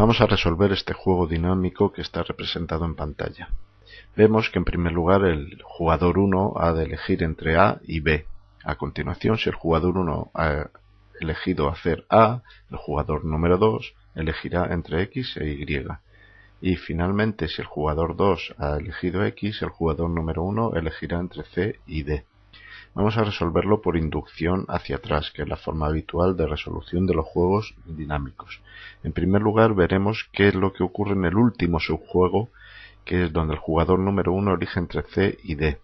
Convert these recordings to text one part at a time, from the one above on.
Vamos a resolver este juego dinámico que está representado en pantalla. Vemos que en primer lugar el jugador 1 ha de elegir entre A y B. A continuación, si el jugador 1 ha elegido hacer A, el jugador número 2 elegirá entre X e Y. Y finalmente, si el jugador 2 ha elegido X, el jugador número 1 elegirá entre C y D. Vamos a resolverlo por inducción hacia atrás, que es la forma habitual de resolución de los juegos dinámicos. En primer lugar, veremos qué es lo que ocurre en el último subjuego, que es donde el jugador número 1 elige entre C y D.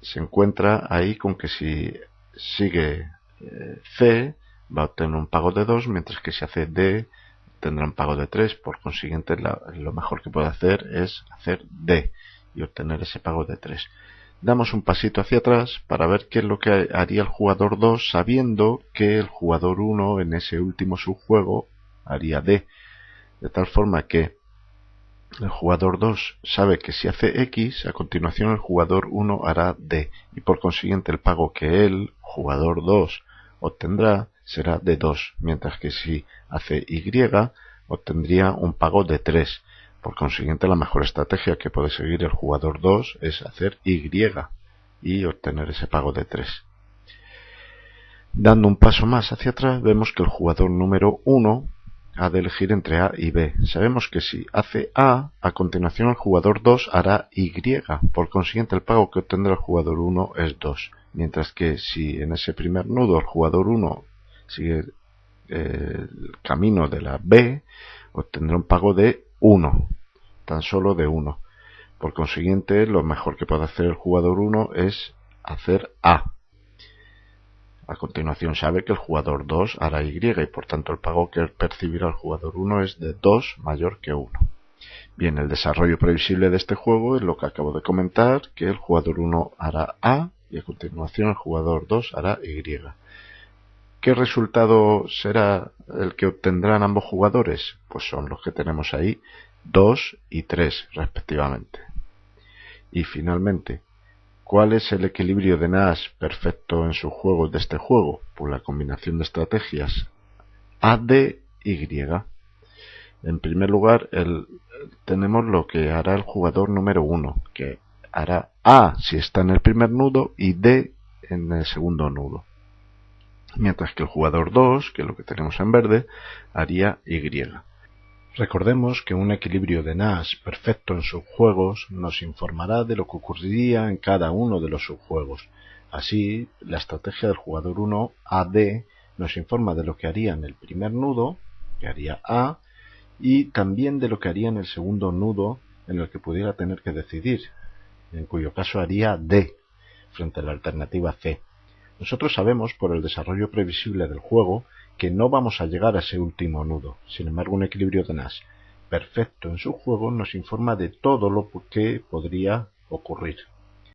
Se encuentra ahí con que si sigue eh, C, va a obtener un pago de 2, mientras que si hace D, tendrá un pago de 3. Por consiguiente, lo mejor que puede hacer es hacer D y obtener ese pago de 3 damos un pasito hacia atrás para ver qué es lo que haría el jugador 2 sabiendo que el jugador 1 en ese último subjuego haría D. De tal forma que el jugador 2 sabe que si hace X, a continuación el jugador 1 hará D. Y por consiguiente el pago que él, jugador 2, obtendrá será de 2. Mientras que si hace Y, obtendría un pago de 3 por consiguiente, la mejor estrategia que puede seguir el jugador 2 es hacer Y y obtener ese pago de 3. Dando un paso más hacia atrás, vemos que el jugador número 1 ha de elegir entre A y B. Sabemos que si hace A, a continuación el jugador 2 hará Y. Por consiguiente, el pago que obtendrá el jugador 1 es 2. Mientras que si en ese primer nudo el jugador 1 sigue eh, el camino de la B, obtendrá un pago de 1, tan solo de 1. Por consiguiente, lo mejor que puede hacer el jugador 1 es hacer A. A continuación sabe que el jugador 2 hará Y y por tanto el pago que percibirá el jugador 1 es de 2 mayor que 1. Bien, el desarrollo previsible de este juego es lo que acabo de comentar, que el jugador 1 hará A y a continuación el jugador 2 hará Y. ¿Qué resultado será el que obtendrán ambos jugadores? Pues son los que tenemos ahí, 2 y 3 respectivamente. Y finalmente, ¿cuál es el equilibrio de Nash perfecto en sus juegos de este juego? Pues la combinación de estrategias AD y. En primer lugar, tenemos lo que hará el jugador número 1, que hará A si está en el primer nudo y D en el segundo nudo mientras que el jugador 2, que es lo que tenemos en verde, haría Y. Recordemos que un equilibrio de Nash perfecto en subjuegos nos informará de lo que ocurriría en cada uno de los subjuegos. Así, la estrategia del jugador 1 AD nos informa de lo que haría en el primer nudo, que haría A, y también de lo que haría en el segundo nudo en el que pudiera tener que decidir, en cuyo caso haría D, frente a la alternativa C. Nosotros sabemos por el desarrollo previsible del juego que no vamos a llegar a ese último nudo. Sin embargo, un equilibrio de Nash perfecto en su juego nos informa de todo lo que podría ocurrir.